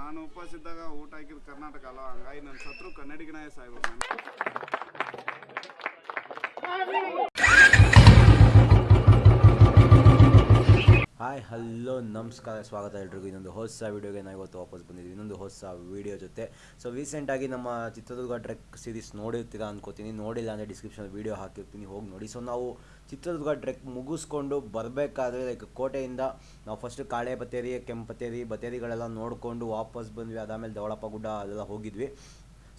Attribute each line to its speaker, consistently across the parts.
Speaker 1: ನಾನು ಉಪವಾಸ ಇದ್ದಾಗ ಊಟ ಹಾಕಿದ ಕರ್ನಾಟಕ ಅಲ್ಲ ಹಂಗಾಗಿ ನನ್ನ ಸತ್ರು ಕನ್ನಡಿಗನೇ ಸಾಯ್ಬೇಕು ನಾನು
Speaker 2: ಹಾಯ್ ಹಲೋ, ನಮಸ್ಕಾರ, ಸ್ವಾಗತ ಎಲ್ರಿಗೂ. ಇನ್ನೊಂದು ಹೊಸ ವೀಡಿಯೋಗೆ ನಾವು ಇವತ್ತು ವಾಪಸ್ ಬಂದಿದ್ದೀವಿ. ಇನ್ನೊಂದು ಹೊಸ ವೀಡಿಯೋ ಜೊತೆ. ಸೊ ರೀಸೆಂಟಾಗಿ ನಮ್ಮ ಚಿತ್ರದುರ್ಗ ಟ್ರೆಕ್ ಸೀರೀಸ್ ನೋಡಿರ್ತೀರಾ ಅನ್ಕೋತೀನಿ. ನೋಡಿಲ್ಲ ಅಂದರೆ ಡಿಸ್ಕ್ರಿಪ್ಷನ್ ವೀಡಿಯೋ ಹಾಕಿರ್ತೀನಿ. ಹೋಗಿ ನೋಡಿ. ಸೊ ನಾವು ಚಿತ್ರದುರ್ಗ ಟ್ರೆಕ್ ಮುಗಿಸ್ಕೊಂಡು ಬರಬೇಕಾದ್ರೆ ಲೈಕ್ ಕೋಟೆಯಿಂದ ನಾವು ಫಸ್ಟ್ ಕಾಳೆ ಬತ್ತೇರಿ ಕೆಂಪತ್ತೇರಿ ಬತ್ತೇರಿಗಳೆಲ್ಲ ನೋಡಿಕೊಂಡು ವಾಪಸ್ ಬಂದ್ವಿ. ಅದಾದಮೇಲೆ ಧವಳಪ್ಪ ಗುಡ್ಡ ಅಲ್ಲೆಲ್ಲ ಹೋಗಿದ್ವಿ.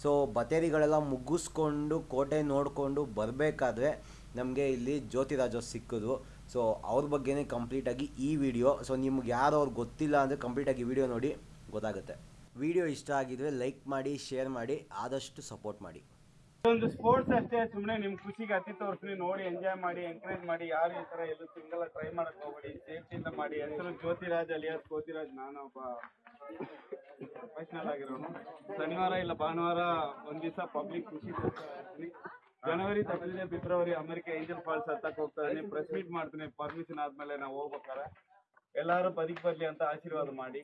Speaker 2: ಸೊ ಬತೇರಿಗಳೆಲ್ಲ ಮುಗಿಸ್ಕೊಂಡು ಕೋಟೆ ನೋಡಿಕೊಂಡು ಬರಬೇಕಾದ್ರೆ ನಮಗೆ ಇಲ್ಲಿ ಜ್ಯೋತಿರಾಜ ಸಿಕ್ಕಿದ್ರು. ಸೊ ಅವ್ರ ಬಗ್ಗೆನೇ ಕಂಪ್ಲೀಟಾಗಿ ಈ ವಿಡಿಯೋ ಸೊ ನಿಮ್ಗೆ ಯಾರು ಅವ್ರು ಗೊತ್ತಿಲ್ಲ ಅಂದರೆ ಕಂಪ್ಲೀಟಾಗಿ ವಿಡಿಯೋ ನೋಡಿ, ಗೊತ್ತಾಗುತ್ತೆ. ವಿಡಿಯೋ ಇಷ್ಟ ಆಗಿದ್ರೆ ಲೈಕ್ ಮಾಡಿ ಶೇರ್ ಮಾಡಿ, ಆದಷ್ಟು ಸಪೋರ್ಟ್ ಮಾಡಿ.
Speaker 1: ಒಂದು ಸ್ಪೋರ್ಟ್ಸ್ ಅಷ್ಟೇ ಸುಮ್ಮನೆ ನಿಮ್ಮ ಖುಷಿಗೆ ಅತಿ ತೋರಿಸ್ತೀನಿ ನೋಡಿ ಎಂಜಾಯ್ ಮಾಡಿ ಎಂಕರೇಜ್ ಮಾಡಿ, ಯಾರು ಈ ಥರ ಎಲ್ಲೂ ಸಿಂಗಲ್ ಟ್ರೈ ಮಾಡಕ್ ಹೋಗ್ಬೇಡಿ, ಸೇಫ್ಟಿಯಿಂದ ಮಾಡಿ. ಹೆಸರು ಜ್ಯೋತಿರಾಜ್ ಅಲಿಯಾಸ್ ಜ್ಯೋತಿರಾಜ್ ನಾನೊಬ್ಬ ಪ್ರೊಫೆಷನಲ್ ಆಗಿರೋನು. ಶನಿವಾರ ಇಲ್ಲ ಭಾನುವಾರ ಒಂದು ದಿವಸ ಪಬ್ಲಿಕ್ ಖುಷಿ. ಜನವರಿ ತಗೊಂಡಿದ್ದೆ ಫೆಬ್ರವರಿ, ಅಮೆರಿಕ ಏಂಜಲ್ ಫಾಲ್ಸ್ ಹತ್ತಕ್ಕೆ ಹೋಗ್ತಾ ಇದೀನಿ ಪ್ರೆಸ್ ಮೀಟ್ ಮಾಡ್ತೀನಿ ಪರ್ಮಿಷನ್ ಆದ್ಮೇಲೆ ನಾವು ಹೋಗ್ಬೇಕಾರೆ ಎಲ್ಲಾರು ಬದುಕ್ ಬರ್ಲಿ ಅಂತ ಆಶೀರ್ವಾದ ಮಾಡಿ.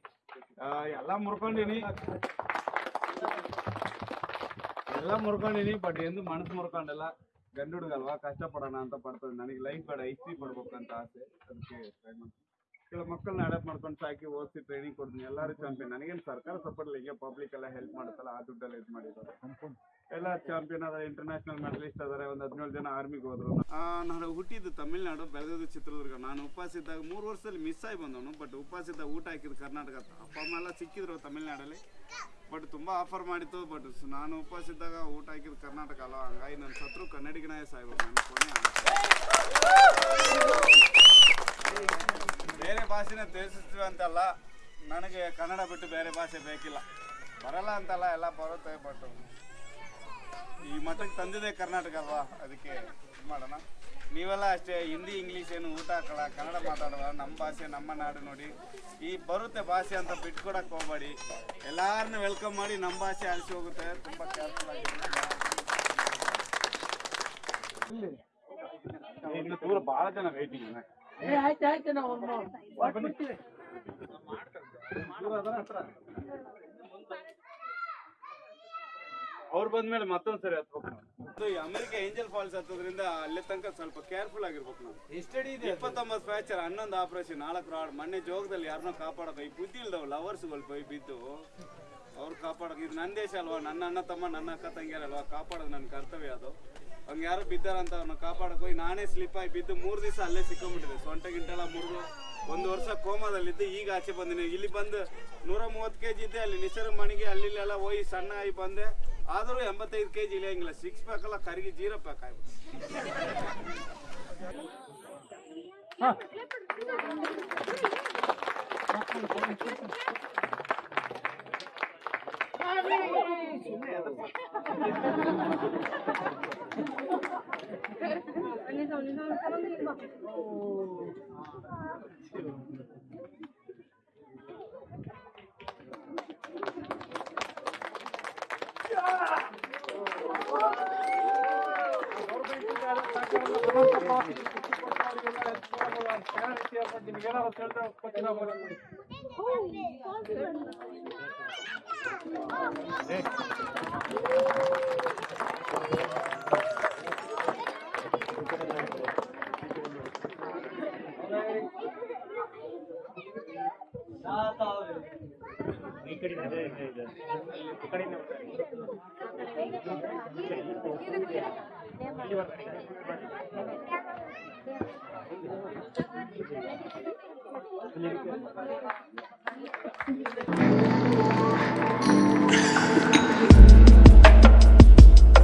Speaker 1: ಎಲ್ಲಾ ಮುರ್ಕೊಂಡಿನಿ. ಎಲ್ಲ ಮುರ್ಕೊಂಡಿನಿ ಬಟ್ ಎಂದು ಮನಸ್ಸು ಮುರ್ಕೊಂಡಿಲ್ಲ. ಗಂಡು ಹುಡುಗಲ್ವಾ? ಕಷ್ಟ ಪಡೋಣ ಅಂತ ಪಡ್ತದೆ ನನಗೆ ಲೈಫ್ ಬೇಡ ಐಸ್ ಪಡ್ಬೇಕಂತ ಆಸೆ. ಅದಕ್ಕೆ ಟ್ರೈ ಮಾಡ್ತೀನಿ. ಕೆಲವು ಮಕ್ಕಳನ್ನ ಅಡಾಪ್ಟ್ ಮಾಡ್ಕೊಂಡು ಸಾಕಿ ಓದಿಸಿ ಟ್ರೈನಿಂಗ್ ಕೊಡ್ತೀನಿ. ಎಲ್ಲರೂ ಚಾಂಪಿಯನ್ ನನಗೇನು ಸರ್ಕಾರ ಸಪೋರ್ಟ್ ಇಲ್ಲ. ಪಬ್ಲಿಕ್ ಎಲ್ಲ ಹೆಲ್ಪ್ ಮಾಡುತ್ತಲ್ಲ, ಆ ದುಡ್ಡಲ್ಲಿ ಇದು ಮಾಡಿದ್ದಾರೆ ಎಲ್ಲ ಚಾಂಪಿಯನ್ ಅದ ಇಂಟರ್ನ್ಯಾಷನಲ್ ಮೆಡಲಿಸ್ಟ್ ಅದಾರೆ ಒಂದು ಹದಿನೇಳು ಜನ ಆರ್ಮಿಗೆ ಹೋದ್ರು. ನಾನು ಹುಟ್ಟಿದ್ದು ತಮಿಳ್ನಾಡು, ಬೆಳೆದಿದ್ದು ಚಿತ್ರದುರ್ಗ. ನಾನು ಉಪವಾಸ ಇದ್ದಾಗ ಮೂರು ವರ್ಷದಲ್ಲಿ ಮಿಸ್ ಆಗಿ ಬಂದವನು ಬಟ್ ಉಪವಾಸ ಇದ್ದಾಗ ಊಟ ಹಾಕಿದ್ದು ಕರ್ನಾಟಕ. ಅಪ್ಪ, ಅಮ್ಮ ಎಲ್ಲ ಸಿಕ್ಕಿದ್ರು ತಮಿಳ್ನಾಡಲ್ಲಿ. ಬಟ್ ತುಂಬ ಆಫರ್ ಮಾಡಿತ್ತು ಬಟ್ ನಾನು ಉಪವಾಸ ಇದ್ದಾಗ ಊಟ ಹಾಕಿದ್ದು ಕರ್ನಾಟಕ ಅಲ್ಲ ಹಂಗಾಗಿ ನನ್ನ ಸತ್ರು ಕನ್ನಡಿಗನೇ ಸಾಯ್ಬೋದು. ನನ್ನ ಕೊನೆ ಆಸೆ. ಬೇರೆ ಭಾಷೆನ ತಿಳಿಸ್ತೀವಿ ಅಂತಲ್ಲ, ನನಗೆ ಕನ್ನಡ ಬಿಟ್ಟು ಬೇರೆ ಭಾಷೆ ಬೇಕಿಲ್ಲ. ಬರಲ್ಲ ಅಂತಲ್ಲ, ಎಲ್ಲ ಬರುತ್ತೆ ಬಟ್ ಈ ಮಟ್ಟಕ್ಕೆ ತಂದಿದೆ ಕರ್ನಾಟಕ ಅಲ್ವಾ? ಅದಕ್ಕೆ ಇದು ಮಾಡೋಣ. ನೀವೆಲ್ಲ ಅಷ್ಟೇ ಹಿಂದಿ, ಇಂಗ್ಲೀಷ್ ಏನು ಊಟ ಹಾಕೋಣ ಕನ್ನಡ ಮಾತಾಡುವ, ನಮ್ಮ ಭಾಷೆ, ನಮ್ಮ ನಾಡು ನೋಡಿ. ಈ ಬರುತ್ತೆ ಭಾಷೆ ಅಂತ ಬಿಟ್ಕೊಡಕ್ಕೆ ಹೋಗ್ಬೇಡಿ. ಎಲ್ಲಾರನ್ನೂ ವೆಲ್ಕಮ್ ಮಾಡಿ ನಮ್ಮ ಭಾಷೆ ಅಳಿಸಿ ಹೋಗುತ್ತೆ. ತುಂಬ ಕೇರ್ಫುಲ್ ಆಗಿದೆ ದೂರ ಭಾಳ ಜನ ವೇಟಿಂಗ್
Speaker 3: ಏ ಆಯ್ತು ಆಯ್ತು ನಾವು ಕೊಡ್ತೀವಿ.
Speaker 1: ಅವ್ರು ಬಂದ್ಮೇಲೆ ಮತ್ತೊಂದ್ ಸರಿ ಹತ್ಬೇಕು ಅಮೆರಿಕ ಏಂಜಲ್ ಫಾಲ್ಸ್ ಹತ್ತೋದ್ರಿಂದ ಅಲ್ಲಿ ತನಕ ಸ್ವಲ್ಪ ಕೇರ್ಫುಲ್ ಆಗಿರ್ಬೇಕು ನಾವು. ಎಷ್ಟಡಿ ಇದೆ. ಇಪ್ಪತ್ತೊಂಬತ್ತು ಫ್ರಾಕ್ಚರ್ ಹನ್ನೊಂದು ಆಪರೇಷನ್ ನಾಲ್ಕು ರಾಡ್ ಮೊನ್ನೆ ಜೋಗದಲ್ಲಿ ಯಾರನ್ನೋ ಕಾಪಾಡಕ ಈ ಬುದ್ಧಿ ಇಲ್ದವ್ ಲವರ್ಸ್ಗಳು ಬೈ ಬಿದ್ದು. ಅವ್ರು ಕಾಪಾಡಕ್ ಇದು ನನ್ನ ದೇಶ ಅಲ್ವಾ? ನನ್ನ ಅಣ್ಣ ತಮ್ಮ ನನ್ನ ಅಕ್ಕ ತಂಗಿಯರಲ್ವಾ? ಕಾಪಾಡೋದು ನನ್ನ ಕರ್ತವ್ಯ ಅದು. ಹಂಗೆ ಯಾರು ಬಿದ್ದಾರಂತ ಅವ್ರನ್ನ ಕಾಪಾಡಕ್ಕೆ ಹೋಗಿ ನಾನೇ ಸ್ಲಿಪ್ ಆಗಿ ಬಿದ್ದು ಮೂರು ದಿವಸ ಅಲ್ಲೇ ಸಿಕ್ಕೊಂಡ್ಬಿಟ್ಟಿದೆ ಸೊಂಟ ಗಿಂಟೆಲ್ಲ ಮುರಿದು ಒಂದು ವರ್ಷ ಕೋಮಾದಲ್ಲಿದ್ದು ಈಗ ಆಚೆ ಬಂದಿನಿ. ಇಲ್ಲಿ ಬಂದು ನೂರ ಮೂವತ್ತು ಕೆ ಜಿ ಇದ್ದೆ, ಅಲ್ಲಿ ನಿಸರ್ಗ ಮಣಿಗೆ ಅಲ್ಲಿಲ್ಲೆಲ್ಲ ಹೋಗಿ ಸಣ್ಣ ಆಗಿ ಬಂದೆ. ಆದರೂ ಎಂಬತ್ತೈದು ಕೆ ಜಿ ಇಳಿಯಂಗಿಲ್ಲ ಸಿಕ್ಸ್ ಪ್ಯಾಕ್ ಎಲ್ಲ ಕರಿಗಿ ಜೀರೋ ಪ್ಯಾಕ್ ಆಗ್ಬಿಟ್ಟು Oh, ಕಡೆಯಿಂದ ಬರ್ತಾರೆ